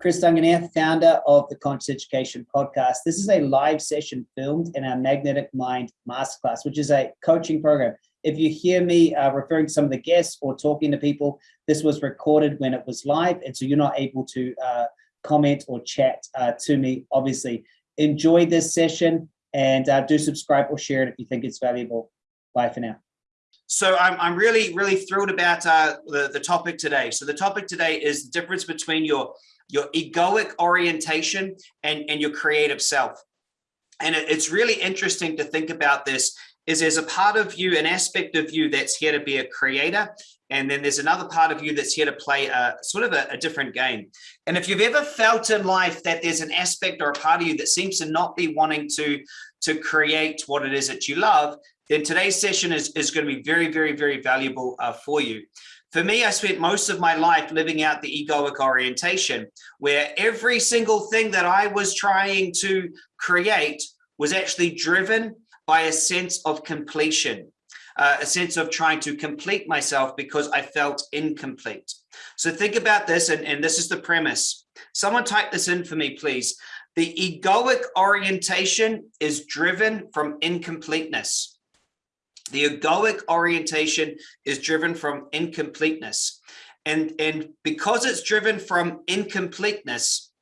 Chris Duncan here, founder of the Conscious Education Podcast. This is a live session filmed in our Magnetic Mind Masterclass, which is a coaching program. If you hear me uh, referring to some of the guests or talking to people, this was recorded when it was live, and so you're not able to uh, comment or chat uh, to me, obviously. Enjoy this session and uh, do subscribe or share it if you think it's valuable. Bye for now. So I'm, I'm really, really thrilled about uh, the, the topic today. So the topic today is the difference between your your egoic orientation and, and your creative self. And it, it's really interesting to think about this is there's a part of you, an aspect of you that's here to be a creator. And then there's another part of you that's here to play a sort of a, a different game. And if you've ever felt in life that there's an aspect or a part of you that seems to not be wanting to, to create what it is that you love, then today's session is, is going to be very, very, very valuable uh, for you. For me, I spent most of my life living out the egoic orientation, where every single thing that I was trying to create was actually driven by a sense of completion, uh, a sense of trying to complete myself because I felt incomplete. So think about this, and, and this is the premise. Someone type this in for me, please. The egoic orientation is driven from incompleteness. The egoic orientation is driven from incompleteness. And, and because it's driven from incompleteness,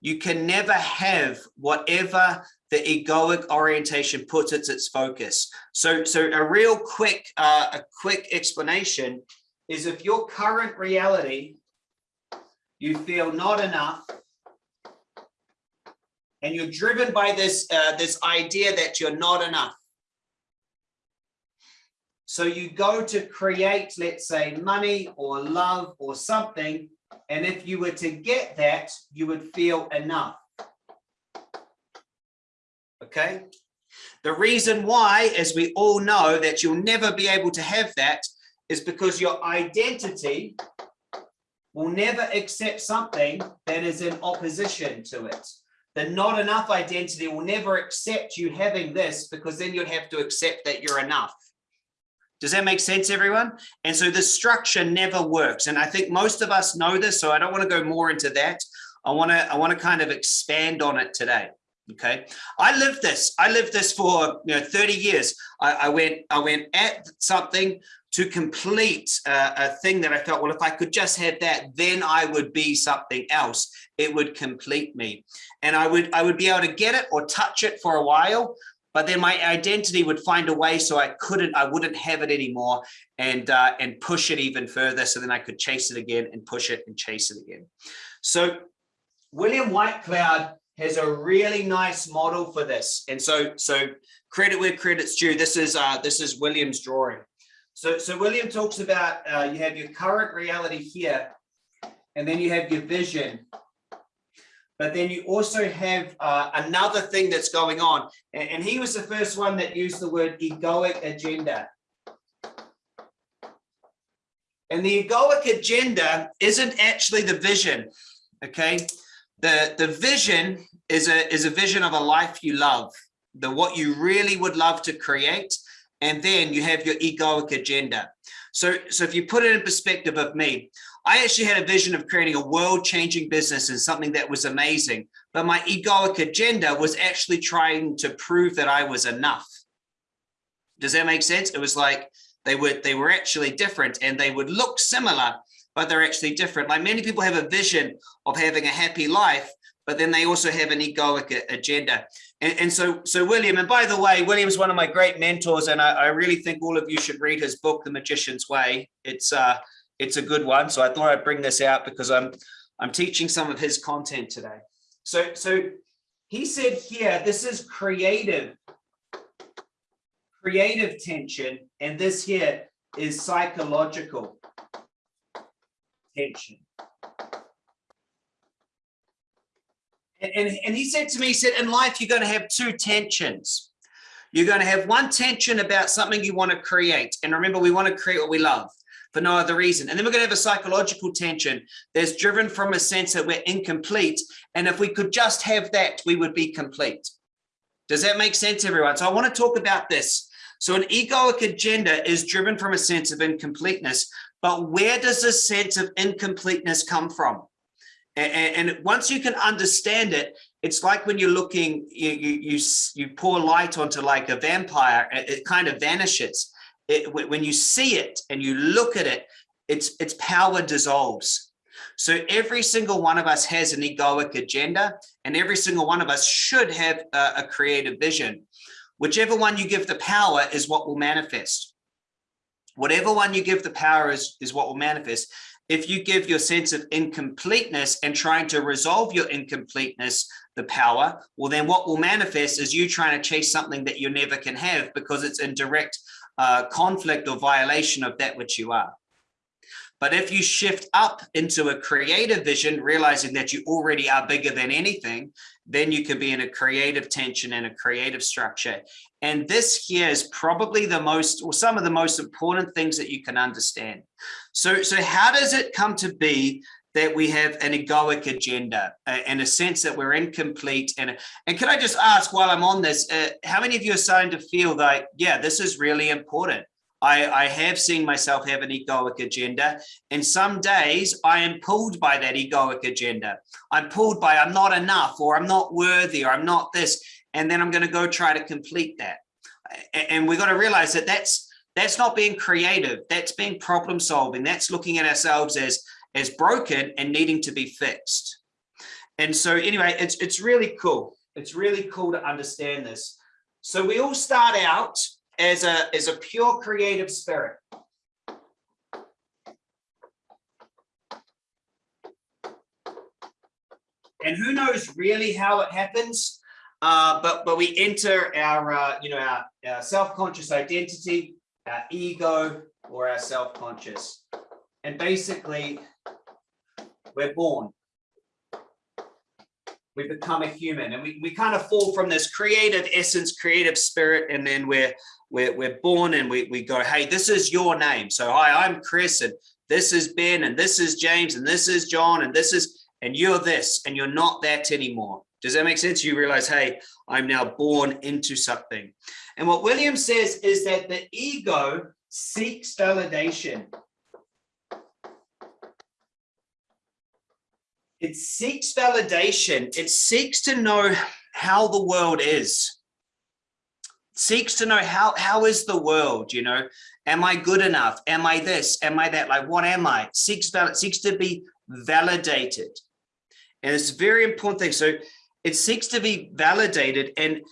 you can never have whatever the egoic orientation puts its its focus. So, so a real quick, uh, a quick explanation is if your current reality, you feel not enough, and you're driven by this, uh, this idea that you're not enough. So you go to create, let's say, money or love or something. And if you were to get that, you would feel enough. Okay. The reason why, as we all know, that you'll never be able to have that is because your identity will never accept something that is in opposition to it. The not enough identity will never accept you having this because then you'd have to accept that you're enough. Does that make sense, everyone? And so the structure never works. And I think most of us know this, so I don't want to go more into that. I want to I want to kind of expand on it today. Okay, I lived this. I lived this for you know 30 years. I, I went I went at something to complete a thing that I felt, well, if I could just have that, then I would be something else. It would complete me. And I would I would be able to get it or touch it for a while, but then my identity would find a way so I couldn't, I wouldn't have it anymore and, uh, and push it even further. So then I could chase it again and push it and chase it again. So William Whitecloud has a really nice model for this. And so, so credit where credit's due. This is, uh, this is William's drawing. So, so William talks about, uh, you have your current reality here, and then you have your vision but then you also have uh, another thing that's going on. And, and he was the first one that used the word egoic agenda. And the egoic agenda isn't actually the vision, okay? The, the vision is a, is a vision of a life you love, the what you really would love to create. And then you have your egoic agenda. So, so if you put it in perspective of me, I actually had a vision of creating a world-changing business and something that was amazing, but my egoic agenda was actually trying to prove that I was enough. Does that make sense? It was like they were they were actually different and they would look similar, but they're actually different. Like many people have a vision of having a happy life, but then they also have an egoic agenda. And, and, so, so William, and by the way, William's one of my great mentors, and I, I, really think all of you should read his book, The Magician's Way. It's uh, it's a good one. So I thought I'd bring this out because I'm I'm teaching some of his content today. So so he said here, this is creative, creative tension, and this here is psychological tension. And, and, and he said to me, he said, in life, you're going to have two tensions. You're going to have one tension about something you want to create. And remember, we want to create what we love for no other reason. And then we're going to have a psychological tension that's driven from a sense that we're incomplete. And if we could just have that, we would be complete. Does that make sense, everyone? So I want to talk about this. So an egoic agenda is driven from a sense of incompleteness, but where does this sense of incompleteness come from? And, once you can understand it, it's like when you're looking, you, you, you, you pour light onto like a vampire, it kind of vanishes. It, when you see it and you look at it, its, its power dissolves. So every single one of us has an egoic agenda and every single one of us should have a, a creative vision. Whichever one you give the power is what will manifest. Whatever one you give the power is, is what will manifest if you give your sense of incompleteness and trying to resolve your incompleteness the power, well, then what will manifest is you trying to chase something that you never can have because it's in direct uh, conflict or violation of that which you are. But if you shift up into a creative vision, realizing that you already are bigger than anything, then you can be in a creative tension and a creative structure. And this here is probably the most, or some of the most important things that you can understand. So, so how does it come to be that we have an egoic agenda uh, and a sense that we're incomplete and and can i just ask while i'm on this uh, how many of you are starting to feel like yeah this is really important I, I have seen myself have an egoic agenda and some days I am pulled by that egoic agenda. I'm pulled by I'm not enough or I'm not worthy or I'm not this. And then I'm going to go try to complete that. And we've got to realize that that's that's not being creative. That's being problem solving. That's looking at ourselves as as broken and needing to be fixed. And so anyway, it's it's really cool. It's really cool to understand this. So we all start out as a, as a pure creative spirit. And who knows really how it happens, uh, but but we enter our uh, you know our, our self-conscious identity, our ego, or our self-conscious, and basically we're born. We become a human and we, we kind of fall from this creative essence creative spirit and then we're we're, we're born and we, we go hey this is your name. So hi i'm chris and this is ben and this is james and this is john and this is and you're this and you're not that anymore. Does that make sense? You realize hey i'm now born into something. And what william says is that the ego seeks validation It seeks validation. It seeks to know how the world is. It seeks to know how, how is the world, you know? Am I good enough? Am I this? Am I that? Like, what am I? Seeks, seeks to be validated. And it's a very important thing. So it seeks to be validated and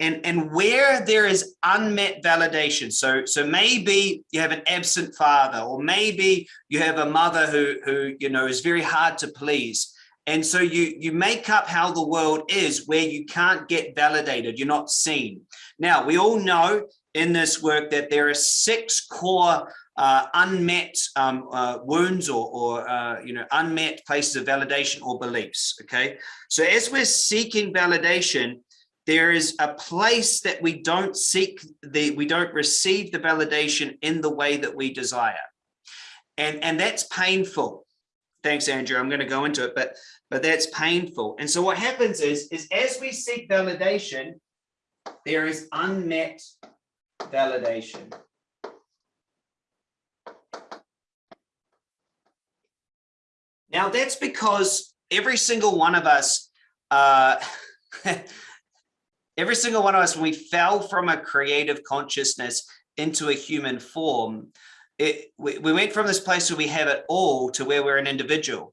and and where there is unmet validation. So so maybe you have an absent father or maybe you have a mother who who you know is very hard to please. And so you you make up how the world is where you can't get validated. You're not seen. Now we all know in this work that there are six core uh, unmet um, uh, wounds or, or uh, you know unmet places of validation or beliefs okay? So as we're seeking validation there is a place that we don't seek the we don't receive the validation in the way that we desire. And and that's painful. Thanks andrew. I'm going to go into it but but that's painful. And so what happens is is as we seek validation there is unmet validation. Now that's because every single one of us uh every single one of us, when we fell from a creative consciousness into a human form, it, we, we went from this place where we have it all to where we're an individual.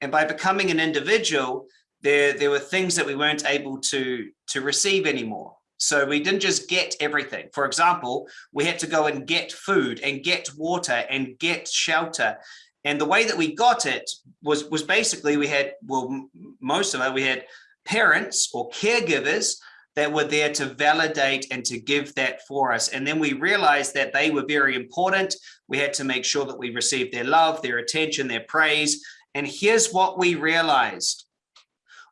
And by becoming an individual, there, there were things that we weren't able to, to receive anymore. So we didn't just get everything. For example, we had to go and get food and get water and get shelter. And the way that we got it was, was basically we had, well, most of it, we had parents or caregivers that were there to validate and to give that for us. And then we realized that they were very important. We had to make sure that we received their love, their attention, their praise. And here's what we realized.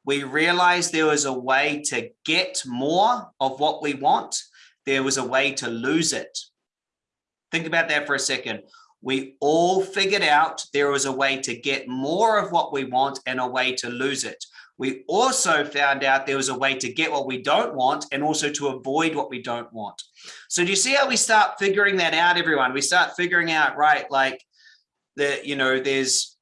We realized there was a way to get more of what we want. There was a way to lose it. Think about that for a second. We all figured out there was a way to get more of what we want and a way to lose it we also found out there was a way to get what we don't want and also to avoid what we don't want. So do you see how we start figuring that out, everyone? We start figuring out, right, like that, you know, there's,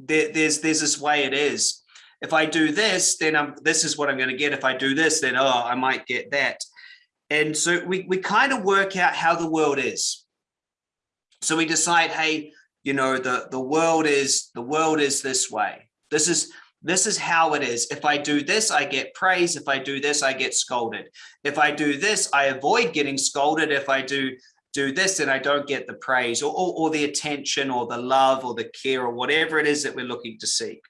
there, there's there's this way it is. If I do this, then I'm this is what I'm going to get. If I do this, then oh, I might get that. And so we we kind of work out how the world is. So we decide, hey, you know, the the world is the world is this way. This is this is how it is. If I do this, I get praise. If I do this, I get scolded. If I do this, I avoid getting scolded. If I do do this, then I don't get the praise or, or, or the attention or the love or the care or whatever it is that we're looking to seek.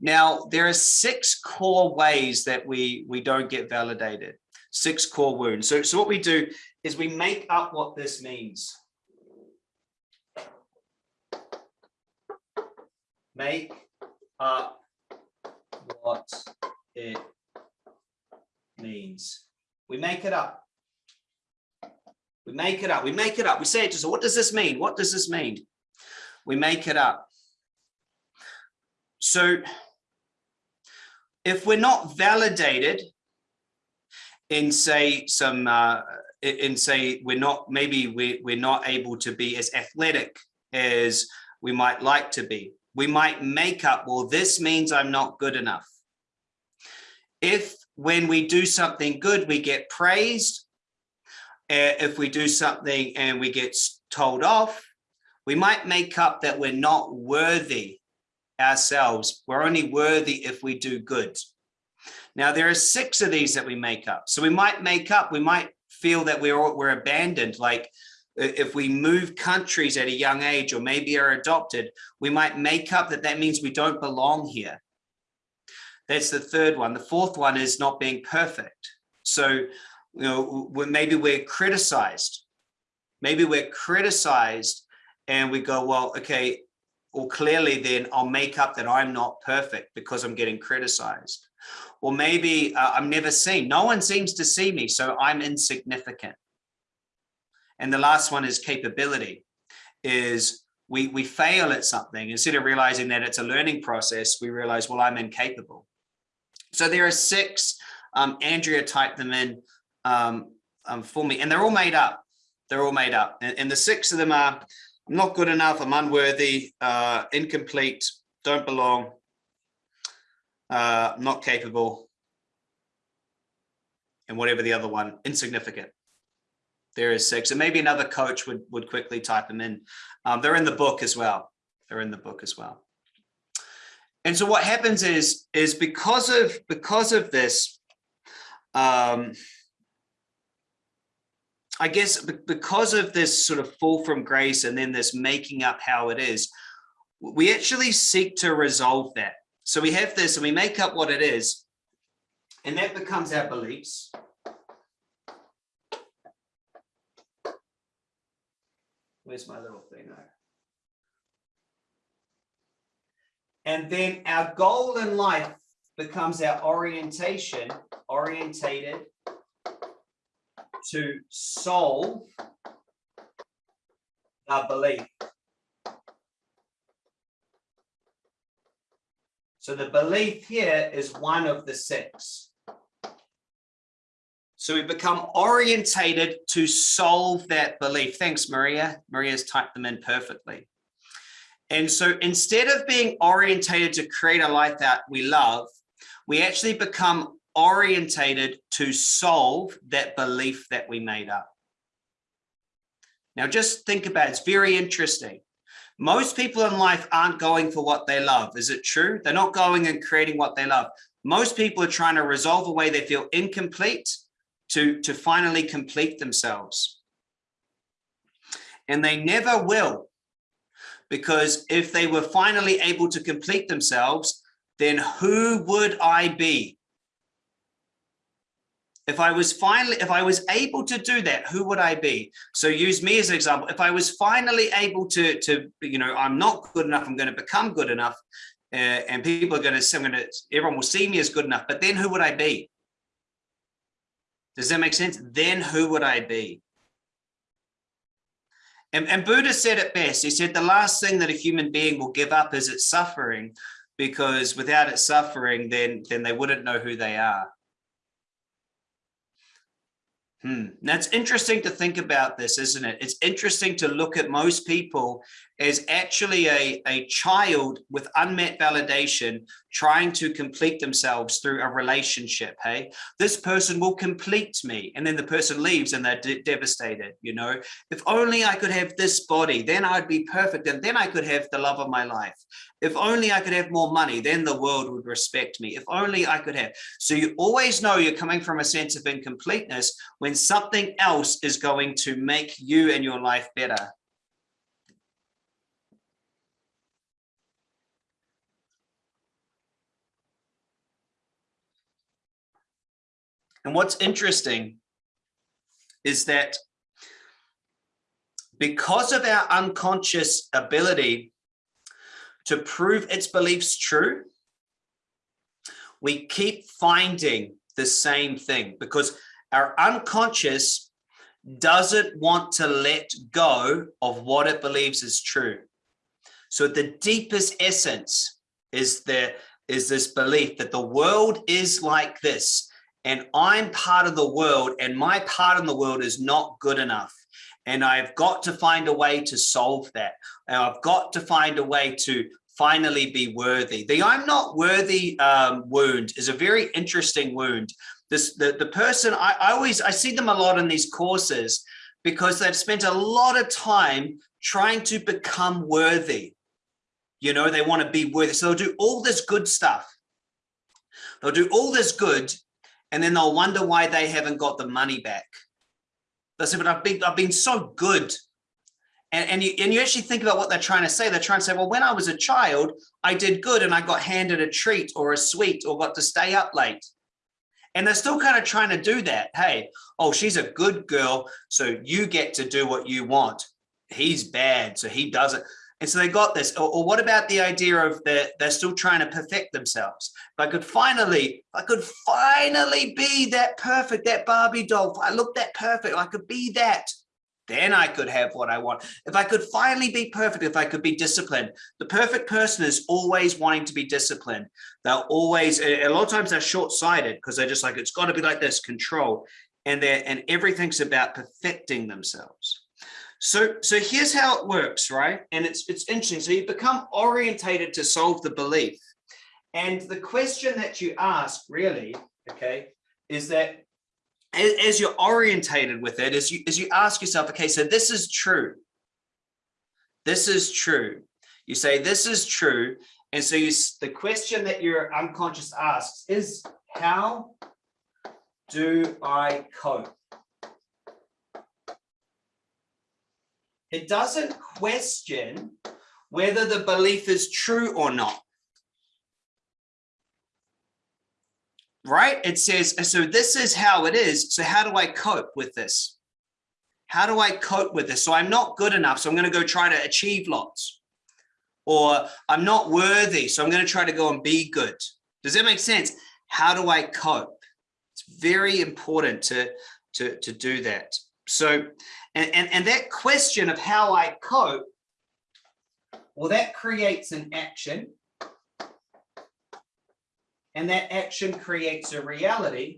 Now, there are six core ways that we, we don't get validated, six core wounds. So, so what we do is we make up what this means. Make up what it means. We make it up. We make it up. We make it up. We say it to so what does this mean? What does this mean? We make it up. So if we're not validated in say some uh, in say we're not maybe we, we're not able to be as athletic as we might like to be we might make up well this means i'm not good enough if when we do something good we get praised uh, if we do something and we get told off, we might make up that we're not worthy ourselves. We're only worthy if we do good. Now, there are six of these that we make up. So we might make up, we might feel that we're, we're abandoned, like if we move countries at a young age or maybe are adopted, we might make up that that means we don't belong here. That's the third one. The fourth one is not being perfect. So you know, maybe we're criticized, maybe we're criticized and we go, well, okay, well, clearly then I'll make up that I'm not perfect because I'm getting criticized. Or maybe uh, I'm never seen. No one seems to see me, so I'm insignificant. And the last one is capability, is we, we fail at something. Instead of realizing that it's a learning process, we realize, well, I'm incapable. So there are six, um, Andrea typed them in um, um, for me, and they're all made up. They're all made up, and, and the six of them are: I'm not good enough, I'm unworthy, uh, incomplete, don't belong, uh, not capable, and whatever the other one, insignificant. There is six, and maybe another coach would would quickly type them in. Um, they're in the book as well. They're in the book as well. And so what happens is is because of because of this. Um, I guess because of this sort of fall from grace and then this making up how it is, we actually seek to resolve that. So we have this and we make up what it is, and that becomes our beliefs. Where's my little thing? And then our goal in life becomes our orientation, orientated to solve the belief. So the belief here is one of the six. So we become orientated to solve that belief. Thanks, Maria. Maria's typed them in perfectly. And so instead of being orientated to create a life that we love, we actually become orientated to solve that belief that we made up. Now, just think about it. It's very interesting. Most people in life aren't going for what they love. Is it true? They're not going and creating what they love. Most people are trying to resolve a way they feel incomplete to, to finally complete themselves. And they never will. Because if they were finally able to complete themselves, then who would I be? if I was finally, if I was able to do that, who would I be? So use me as an example. If I was finally able to, to you know, I'm not good enough, I'm going to become good enough, uh, and people are going to, I'm going to, everyone will see me as good enough. But then who would I be? Does that make sense? Then who would I be? And, and Buddha said it best. He said the last thing that a human being will give up is its suffering, because without its suffering, then then they wouldn't know who they are. Hmm. That's interesting to think about this, isn't it? It's interesting to look at most people as actually a, a child with unmet validation trying to complete themselves through a relationship. Hey, this person will complete me. And then the person leaves and they're de devastated. You know, if only I could have this body, then I'd be perfect. And then I could have the love of my life. If only I could have more money, then the world would respect me. If only I could have. So you always know you're coming from a sense of incompleteness when something else is going to make you and your life better. And what's interesting is that because of our unconscious ability to prove its beliefs true, we keep finding the same thing because our unconscious doesn't want to let go of what it believes is true. So the deepest essence is there is this belief that the world is like this and I'm part of the world and my part in the world is not good enough. And I've got to find a way to solve that. And I've got to find a way to finally be worthy. The I'm not worthy um, wound is a very interesting wound. This the, the person, I, I always, I see them a lot in these courses because they've spent a lot of time trying to become worthy. You know, they want to be worthy. So they'll do all this good stuff. They'll do all this good and then they'll wonder why they haven't got the money back. They say, but I've been, I've been so good. And, and, you, and you actually think about what they're trying to say. They're trying to say, well, when I was a child, I did good and I got handed a treat or a sweet or got to stay up late. And they're still kind of trying to do that. Hey, oh, she's a good girl. So you get to do what you want. He's bad. So he doesn't. And so they got this. Or, or what about the idea of that they're still trying to perfect themselves? If I could finally, I could finally be that perfect, that Barbie doll. If I look that perfect, I could be that. Then I could have what I want. If I could finally be perfect, if I could be disciplined. The perfect person is always wanting to be disciplined. They're always, a lot of times they're short-sighted because they're just like, it's got to be like this, control. And they're, and everything's about perfecting themselves. So, so here's how it works, right? And it's, it's interesting. So you become orientated to solve the belief. And the question that you ask really, okay, is that as, as you're orientated with it, as you, as you ask yourself, okay, so this is true. This is true. You say, this is true. And so you, the question that your unconscious asks is, how do I cope? It doesn't question whether the belief is true or not. Right? It says, so this is how it is. So how do I cope with this? How do I cope with this? So I'm not good enough. So I'm going to go try to achieve lots. Or I'm not worthy. So I'm going to try to go and be good. Does that make sense? How do I cope? It's very important to, to, to do that. So and, and, and that question of how I cope, well, that creates an action. And that action creates a reality.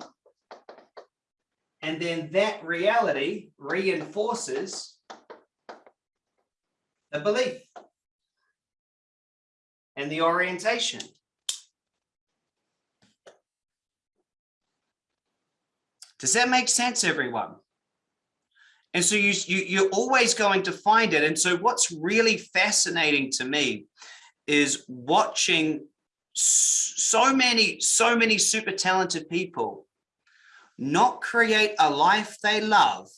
And then that reality reinforces the belief and the orientation. Does that make sense, everyone? And so you, you, you're always going to find it. And so what's really fascinating to me is watching so many, so many super talented people not create a life they love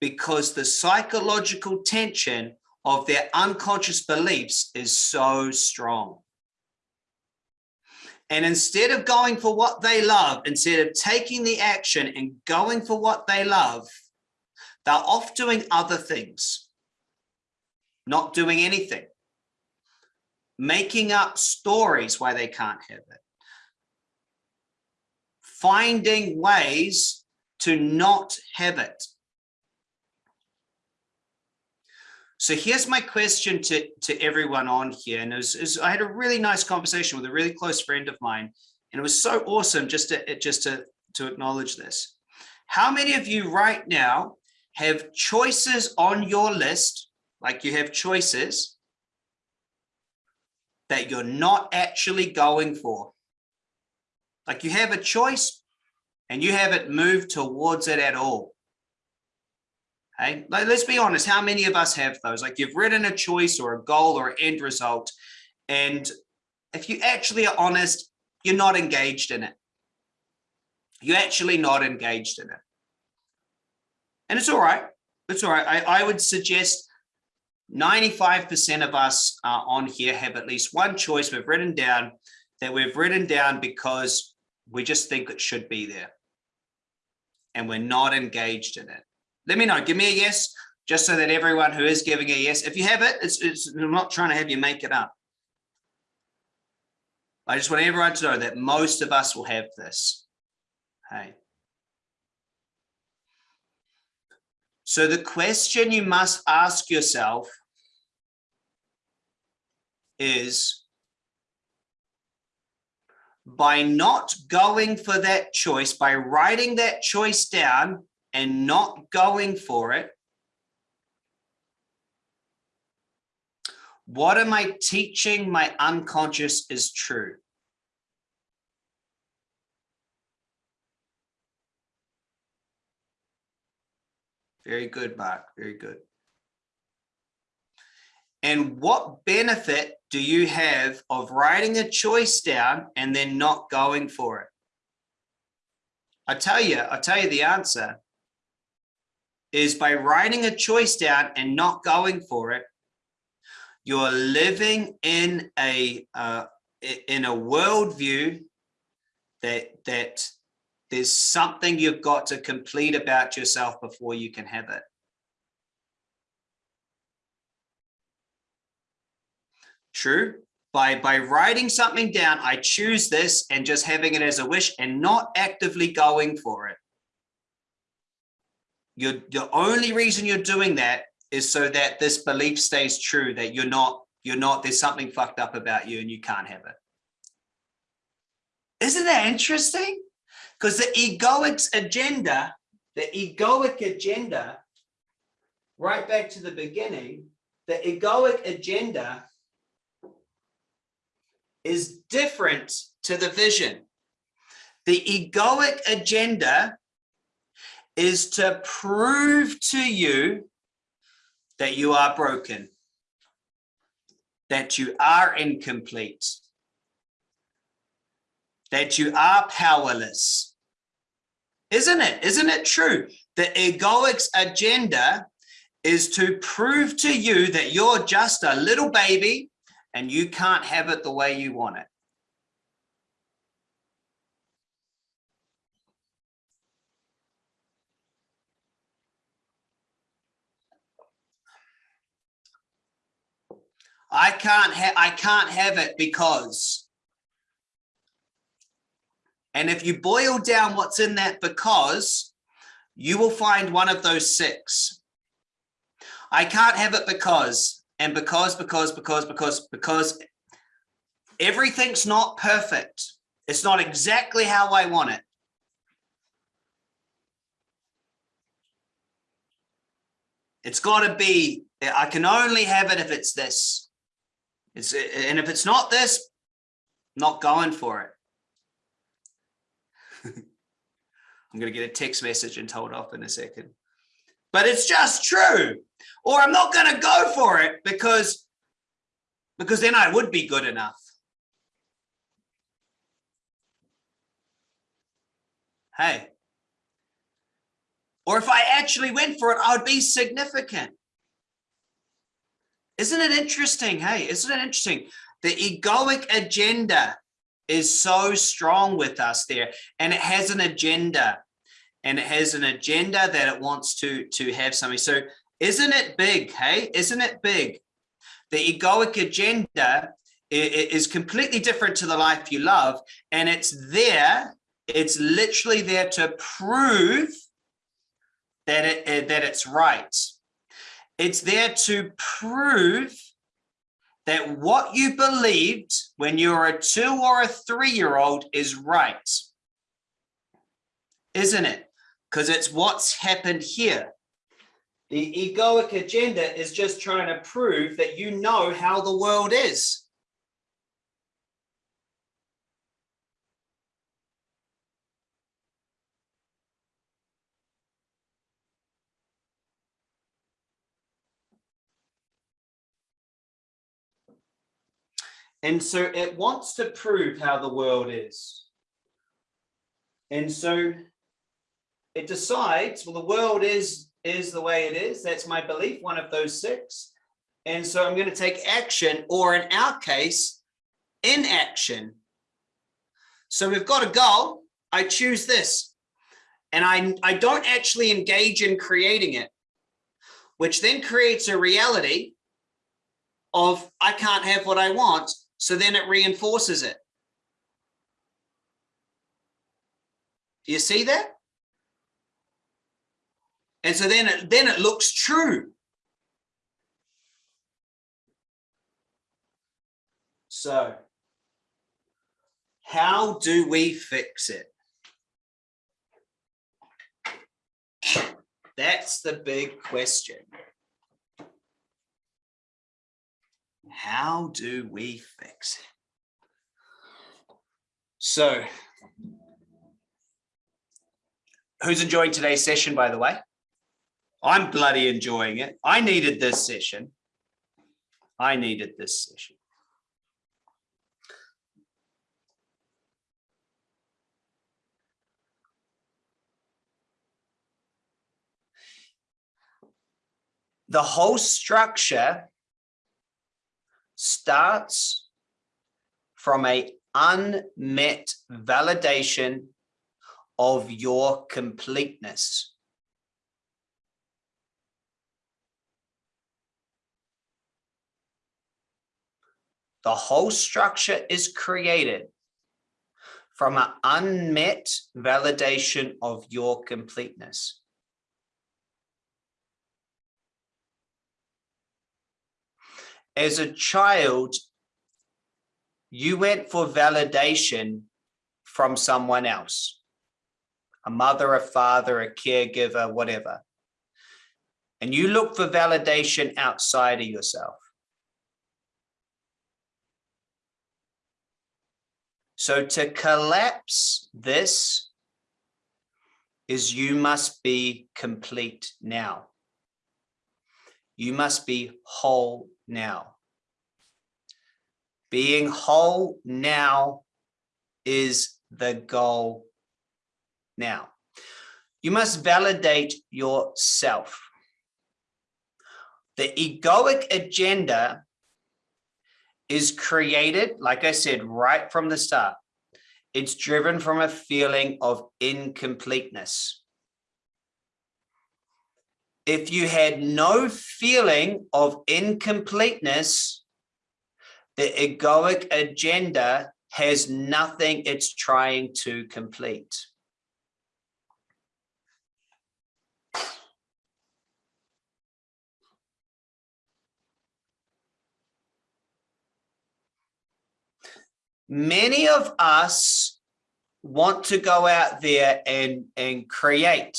because the psychological tension of their unconscious beliefs is so strong. And instead of going for what they love, instead of taking the action and going for what they love, they're off doing other things, not doing anything, making up stories why they can't have it, finding ways to not have it. So here's my question to, to everyone on here. And it was, it was, I had a really nice conversation with a really close friend of mine. And it was so awesome just to, just to, to acknowledge this. How many of you right now have choices on your list, like you have choices that you're not actually going for? Like you have a choice and you haven't moved towards it at all. Hey, like, let's be honest. How many of us have those? Like you've written a choice or a goal or an end result. And if you actually are honest, you're not engaged in it. You're actually not engaged in it. And it's all right. It's all right. I, I would suggest 95% of us uh, on here have at least one choice we've written down that we've written down because we just think it should be there and we're not engaged in it. Let me know. Give me a yes, just so that everyone who is giving a yes, if you have it, it's, it's, I'm not trying to have you make it up. I just want everyone to know that most of us will have this. Hey. So the question you must ask yourself is by not going for that choice, by writing that choice down and not going for it, what am I teaching my unconscious is true? Very good, Mark. Very good. And what benefit do you have of writing a choice down and then not going for it? I tell you, I tell you the answer is by writing a choice down and not going for it, you're living in a uh, in a worldview that that there's something you've got to complete about yourself before you can have it. True. By, by writing something down, I choose this and just having it as a wish and not actively going for it. You're, the only reason you're doing that is so that this belief stays true, that you're not, you're not, there's something fucked up about you and you can't have it. Isn't that interesting? Because the egoic agenda, the egoic agenda, right back to the beginning, the egoic agenda is different to the vision. The egoic agenda is to prove to you that you are broken, that you are incomplete, that you are powerless. Isn't it? Isn't it true? The egoic's agenda is to prove to you that you're just a little baby and you can't have it the way you want it. I can't have I can't have it because and if you boil down what's in that because you will find one of those six. I can't have it because and because, because, because, because, because everything's not perfect. It's not exactly how I want it. It's got to be, I can only have it if it's this. It's, and if it's not this, not going for it. I'm going to get a text message and told off in a second. But it's just true or I'm not going to go for it because, because then I would be good enough. Hey, or if I actually went for it, I would be significant. Isn't it interesting? Hey, isn't it interesting? The egoic agenda is so strong with us there and it has an agenda and it has an agenda that it wants to to have something. So isn't it big? Hey, isn't it big? The egoic agenda is completely different to the life you love. And it's there, it's literally there to prove that, it, eh, that it's right. It's there to prove that what you believed when you were a two or a three-year-old is right. Isn't it? Because it's what's happened here. The egoic agenda is just trying to prove that you know how the world is. And so it wants to prove how the world is. And so it decides, well, the world is, is the way it is. That's my belief, one of those six. And so I'm going to take action, or in our case, inaction. So we've got a goal. I choose this. And I, I don't actually engage in creating it, which then creates a reality of I can't have what I want so then it reinforces it. Do you see that? And so then it, then it looks true. So how do we fix it? That's the big question. How do we fix it? So, who's enjoying today's session, by the way? I'm bloody enjoying it. I needed this session. I needed this session. The whole structure starts from a unmet validation of your completeness. The whole structure is created from an unmet validation of your completeness. as a child, you went for validation from someone else, a mother, a father, a caregiver, whatever. And you look for validation outside of yourself. So to collapse this is you must be complete now. You must be whole now. Being whole now is the goal now. You must validate yourself. The egoic agenda is created, like I said, right from the start. It's driven from a feeling of incompleteness if you had no feeling of incompleteness, the egoic agenda has nothing it's trying to complete. Many of us want to go out there and, and create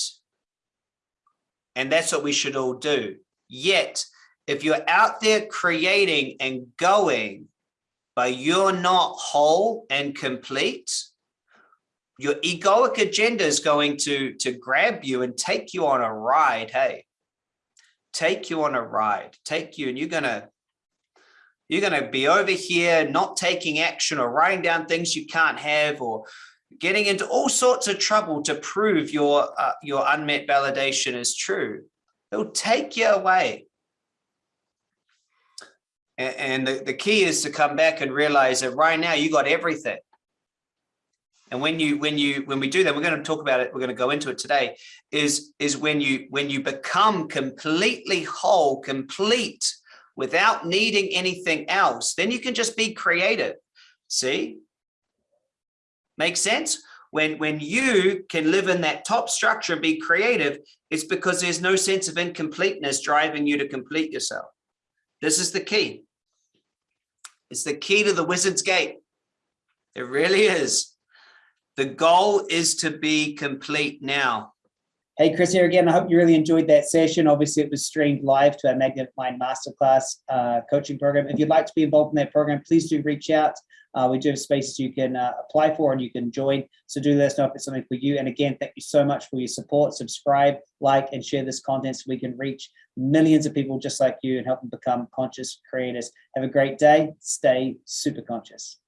and that's what we should all do. Yet, if you're out there creating and going, but you're not whole and complete, your egoic agenda is going to, to grab you and take you on a ride. Hey, take you on a ride, take you, and you're going to you're going to be over here not taking action or writing down things you can't have or getting into all sorts of trouble to prove your uh, your unmet validation is true. It'll take you away. And, and the, the key is to come back and realize that right now you got everything. And when you when you when we do that, we're going to talk about it. We're going to go into it today. Is is when you when you become completely whole, complete, without needing anything else, then you can just be creative. See, Make sense? When, when you can live in that top structure and be creative, it's because there's no sense of incompleteness driving you to complete yourself. This is the key. It's the key to the wizard's gate. It really is. The goal is to be complete now. Hey, Chris here again. I hope you really enjoyed that session. Obviously, it was streamed live to our Magnetic Mind Masterclass uh, coaching program. If you'd like to be involved in that program, please do reach out. Uh, we do have spaces you can uh, apply for and you can join. So do let us know if it's something for you. And again, thank you so much for your support. Subscribe, like, and share this content so we can reach millions of people just like you and help them become conscious creators. Have a great day. Stay super conscious.